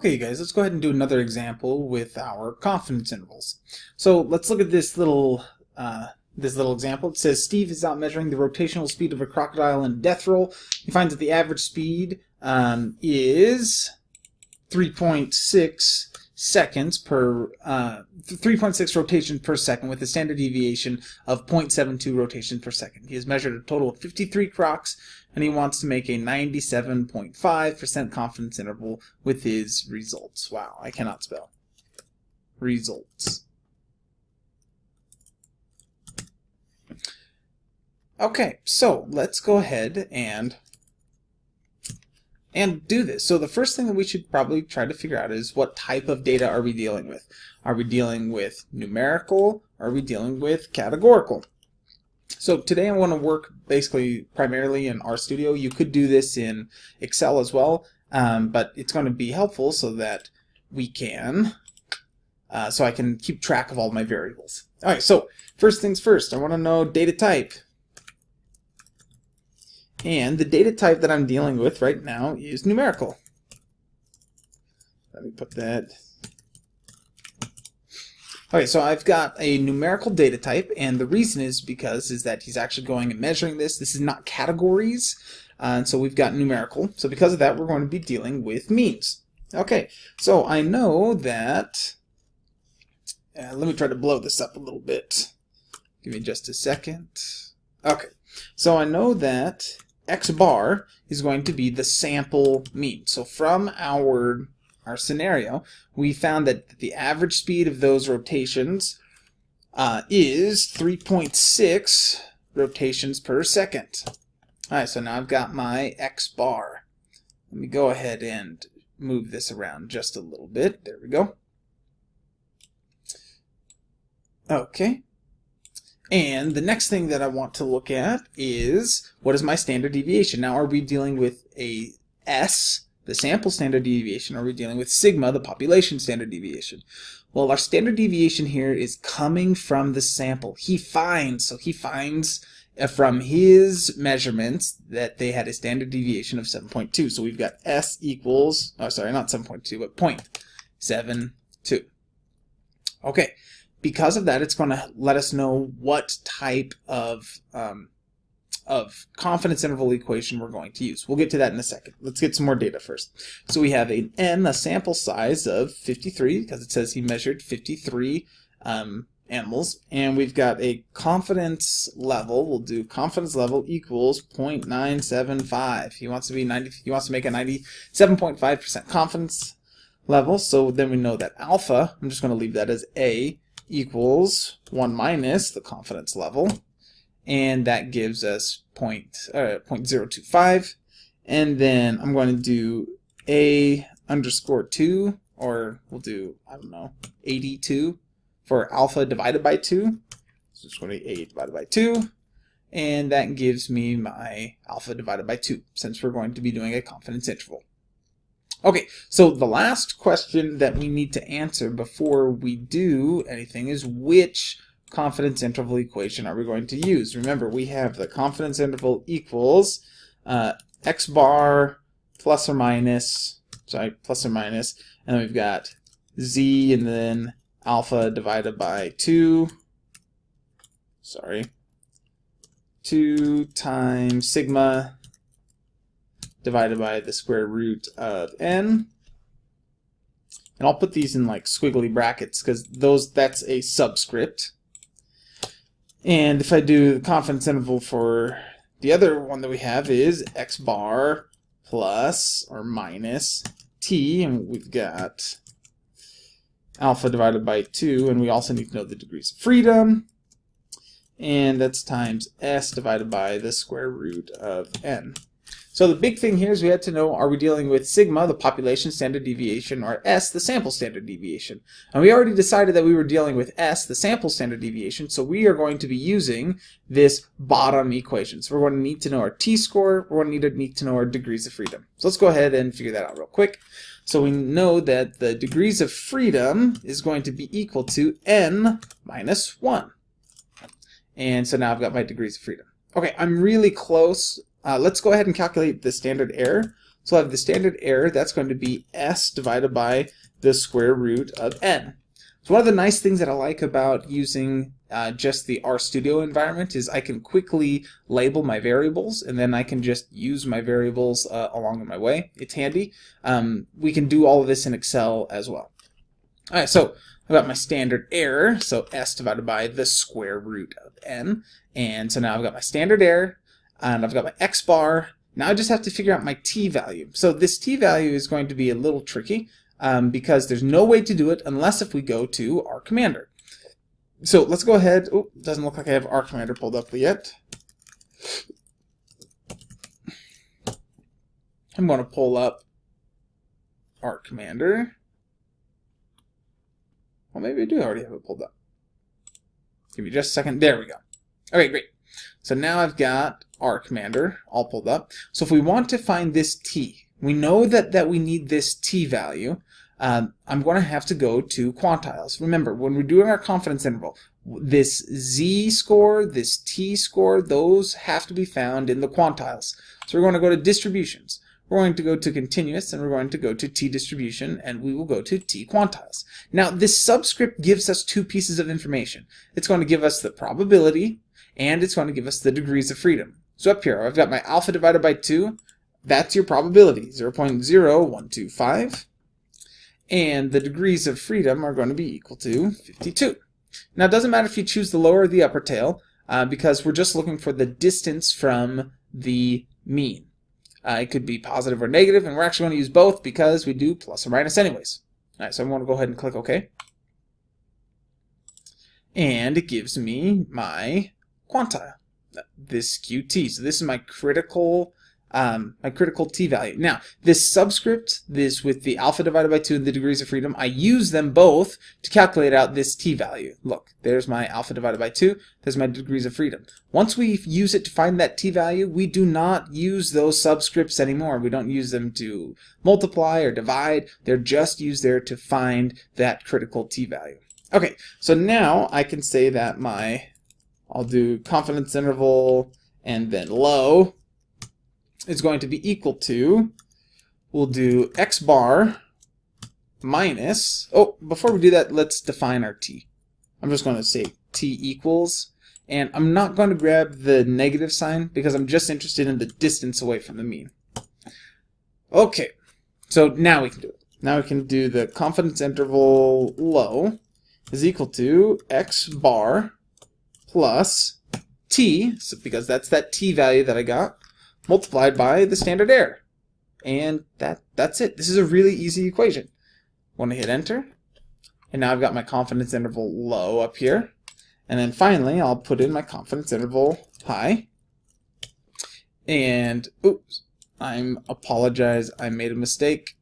Okay, you guys, let's go ahead and do another example with our confidence intervals. So let's look at this little uh, this little example. It says Steve is out measuring the rotational speed of a crocodile in death roll. He finds that the average speed um, is 3.6 seconds per uh, 3.6 rotations per second with a standard deviation of 0.72 rotations per second. He has measured a total of 53 crocs and he wants to make a 97.5% confidence interval with his results. Wow, I cannot spell. Results. Okay, so let's go ahead and and do this. So the first thing that we should probably try to figure out is what type of data are we dealing with? Are we dealing with numerical? Are we dealing with categorical? So today I want to work basically primarily in RStudio. You could do this in Excel as well, um, but it's going to be helpful so that we can, uh, so I can keep track of all my variables. All right, so first things first, I want to know data type. And the data type that I'm dealing with right now is numerical. Let me put that Okay, so I've got a numerical data type, and the reason is because is that he's actually going and measuring this. This is not categories, uh, and so we've got numerical. So because of that, we're going to be dealing with means. Okay, so I know that, uh, let me try to blow this up a little bit. Give me just a second. Okay, so I know that x bar is going to be the sample mean. So from our our scenario, we found that the average speed of those rotations uh, is 3.6 rotations per second. Alright, so now I've got my x bar. Let me go ahead and move this around just a little bit. There we go. Okay. And the next thing that I want to look at is what is my standard deviation? Now, are we dealing with a S the sample standard deviation, or are we dealing with sigma, the population standard deviation? Well, our standard deviation here is coming from the sample. He finds, so he finds uh, from his measurements that they had a standard deviation of 7.2. So we've got S equals, oh sorry, not 7.2, but 0.72. Okay, because of that, it's going to let us know what type of um, of confidence interval equation we're going to use. We'll get to that in a second. Let's get some more data first. So we have an n, a sample size of 53, because it says he measured 53 um, animals, and we've got a confidence level. We'll do confidence level equals 0.975. He wants to be 90. He wants to make a 97.5% confidence level. So then we know that alpha. I'm just going to leave that as a equals 1 minus the confidence level. And that gives us point, uh, 0.025 and then I'm going to do a underscore 2 or we'll do I don't know 82 for alpha divided by 2 so it's going to be a divided by 2 and that gives me my alpha divided by 2 since we're going to be doing a confidence interval. Okay, so the last question that we need to answer before we do anything is which confidence interval equation are we going to use? Remember, we have the confidence interval equals uh, x bar plus or minus, sorry, plus or minus, and then we've got z and then alpha divided by 2, sorry, 2 times sigma divided by the square root of n. And I'll put these in like squiggly brackets because those that's a subscript. And if I do the confidence interval for the other one that we have is x bar plus or minus t, and we've got alpha divided by 2, and we also need to know the degrees of freedom, and that's times s divided by the square root of n. So the big thing here is we had to know, are we dealing with sigma, the population standard deviation, or s, the sample standard deviation? And we already decided that we were dealing with s, the sample standard deviation, so we are going to be using this bottom equation. So we're going to need to know our t-score, we're going to need to, need to know our degrees of freedom. So let's go ahead and figure that out real quick. So we know that the degrees of freedom is going to be equal to n minus 1. And so now I've got my degrees of freedom. Okay, I'm really close uh, let's go ahead and calculate the standard error. So I have the standard error, that's going to be s divided by the square root of n. So one of the nice things that I like about using uh, just the RStudio environment is I can quickly label my variables and then I can just use my variables uh, along my way. It's handy. Um, we can do all of this in Excel as well. Alright, so I've got my standard error, so s divided by the square root of n. And so now I've got my standard error, and I've got my x bar. Now I just have to figure out my t value. So this t value is going to be a little tricky um, because there's no way to do it unless if we go to R Commander. So let's go ahead. Oh, doesn't look like I have R Commander pulled up yet. I'm going to pull up R Commander. Well, maybe I do already have it pulled up. Give me just a second. There we go. Okay, great. So now I've got R Commander all pulled up. So if we want to find this t, we know that, that we need this t value. Um, I'm going to have to go to quantiles. Remember, when we're doing our confidence interval, this z score, this t score, those have to be found in the quantiles. So we're going to go to distributions. We're going to go to continuous and we're going to go to t distribution and we will go to t quantiles. Now this subscript gives us two pieces of information. It's going to give us the probability and it's going to give us the degrees of freedom. So up here I've got my alpha divided by 2. That's your probability, 0 0.0125. And the degrees of freedom are going to be equal to 52. Now it doesn't matter if you choose the lower or the upper tail uh, because we're just looking for the distance from the mean. Uh, it could be positive or negative, and we're actually going to use both because we do plus or minus anyways. All right, so I'm going to go ahead and click OK. And it gives me my quantile, this QT. So this is my critical um, my critical t-value. Now, this subscript, this with the alpha divided by 2 and the degrees of freedom, I use them both to calculate out this t-value. Look, there's my alpha divided by 2, there's my degrees of freedom. Once we use it to find that t-value, we do not use those subscripts anymore. We don't use them to multiply or divide. They're just used there to find that critical t-value. Okay, so now I can say that my, I'll do confidence interval and then low, is going to be equal to, we'll do x bar minus, oh, before we do that, let's define our t. I'm just going to say t equals, and I'm not going to grab the negative sign because I'm just interested in the distance away from the mean. Okay, so now we can do it. Now we can do the confidence interval low is equal to x bar plus t, so because that's that t value that I got, multiplied by the standard error. And that that's it. This is a really easy equation. Want to hit enter. And now I've got my confidence interval low up here. And then finally, I'll put in my confidence interval high. And, oops, I'm apologize, I made a mistake.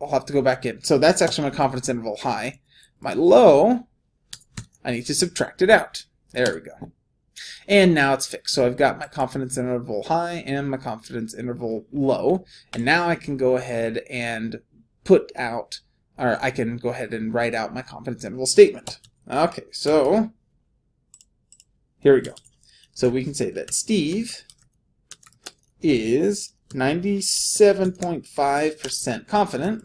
I'll have to go back in. So that's actually my confidence interval high. My low, I need to subtract it out. There we go. And now it's fixed. So I've got my confidence interval high and my confidence interval low. And now I can go ahead and put out, or I can go ahead and write out my confidence interval statement. Okay, so here we go. So we can say that Steve is 97.5% confident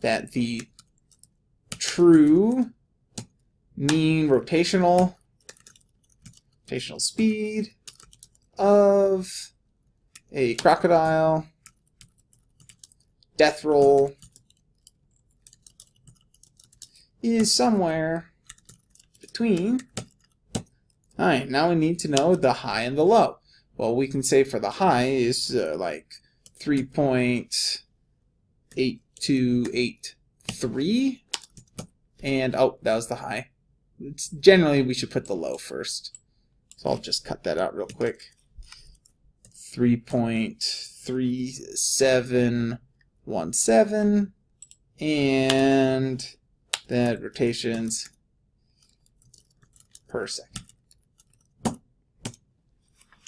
that the true mean rotational rotational speed of a crocodile death roll is somewhere between Alright, now we need to know the high and the low. Well, we can say for the high is uh, like 3.8283 and oh, that was the high. It's generally we should put the low first. So I'll just cut that out real quick. 3.3717 and then rotations per second.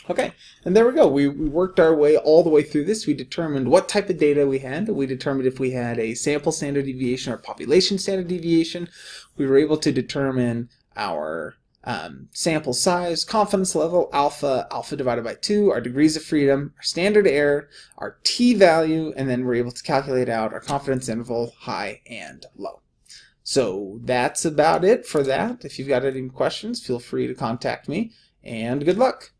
Okay, and there we go. We, we, worked our way all the way through this. We determined what type of data we had. We determined if we had a sample standard deviation or population standard deviation. We were able to determine our um, sample size, confidence level, alpha, alpha divided by 2, our degrees of freedom, our standard error, our t-value, and then we're able to calculate out our confidence interval, high and low. So that's about it for that. If you've got any questions, feel free to contact me, and good luck.